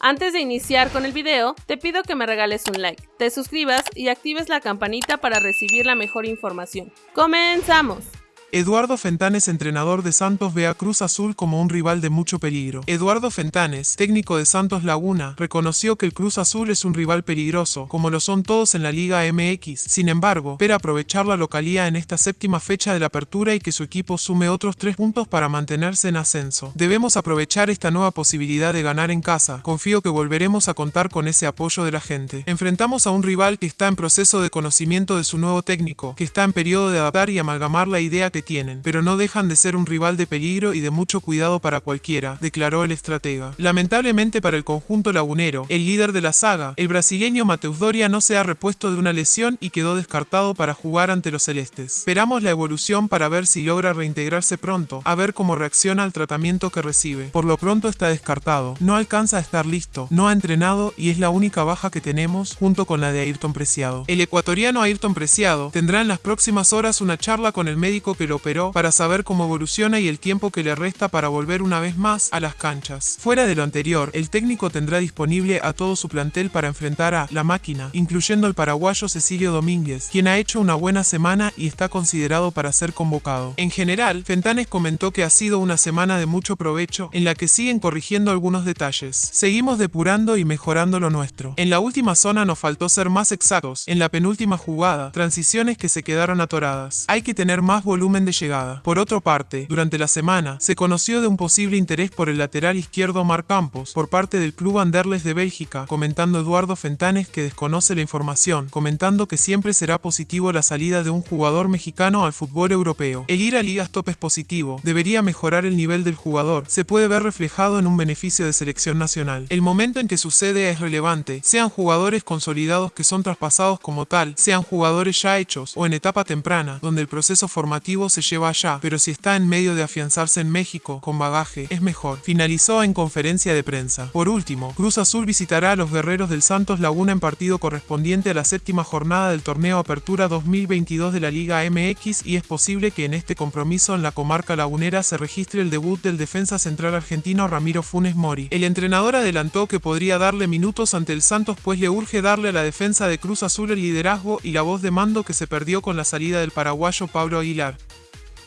Antes de iniciar con el video, te pido que me regales un like, te suscribas y actives la campanita para recibir la mejor información. ¡Comenzamos! Eduardo Fentanes, entrenador de Santos, ve a Cruz Azul como un rival de mucho peligro. Eduardo Fentanes, técnico de Santos Laguna, reconoció que el Cruz Azul es un rival peligroso, como lo son todos en la Liga MX. Sin embargo, espera aprovechar la localía en esta séptima fecha de la apertura y que su equipo sume otros tres puntos para mantenerse en ascenso. Debemos aprovechar esta nueva posibilidad de ganar en casa. Confío que volveremos a contar con ese apoyo de la gente. Enfrentamos a un rival que está en proceso de conocimiento de su nuevo técnico, que está en periodo de adaptar y amalgamar la idea que tienen, pero no dejan de ser un rival de peligro y de mucho cuidado para cualquiera, declaró el estratega. Lamentablemente para el conjunto lagunero, el líder de la saga, el brasileño Mateus Doria no se ha repuesto de una lesión y quedó descartado para jugar ante los celestes. Esperamos la evolución para ver si logra reintegrarse pronto, a ver cómo reacciona al tratamiento que recibe. Por lo pronto está descartado, no alcanza a estar listo, no ha entrenado y es la única baja que tenemos junto con la de Ayrton Preciado. El ecuatoriano Ayrton Preciado tendrá en las próximas horas una charla con el médico que operó para saber cómo evoluciona y el tiempo que le resta para volver una vez más a las canchas. Fuera de lo anterior, el técnico tendrá disponible a todo su plantel para enfrentar a La Máquina, incluyendo el paraguayo Cecilio Domínguez, quien ha hecho una buena semana y está considerado para ser convocado. En general, Fentanes comentó que ha sido una semana de mucho provecho en la que siguen corrigiendo algunos detalles. Seguimos depurando y mejorando lo nuestro. En la última zona nos faltó ser más exactos, en la penúltima jugada, transiciones que se quedaron atoradas. Hay que tener más volumen de llegada. Por otra parte, durante la semana, se conoció de un posible interés por el lateral izquierdo Mar Campos por parte del club Anderles de Bélgica, comentando Eduardo Fentanes que desconoce la información, comentando que siempre será positivo la salida de un jugador mexicano al fútbol europeo. El ir a ligas top es positivo, debería mejorar el nivel del jugador, se puede ver reflejado en un beneficio de selección nacional. El momento en que sucede es relevante, sean jugadores consolidados que son traspasados como tal, sean jugadores ya hechos o en etapa temprana, donde el proceso formativo se lleva allá, pero si está en medio de afianzarse en México, con bagaje, es mejor. Finalizó en conferencia de prensa. Por último, Cruz Azul visitará a los guerreros del Santos Laguna en partido correspondiente a la séptima jornada del torneo Apertura 2022 de la Liga MX y es posible que en este compromiso en la comarca lagunera se registre el debut del defensa central argentino Ramiro Funes Mori. El entrenador adelantó que podría darle minutos ante el Santos pues le urge darle a la defensa de Cruz Azul el liderazgo y la voz de mando que se perdió con la salida del paraguayo Pablo Aguilar.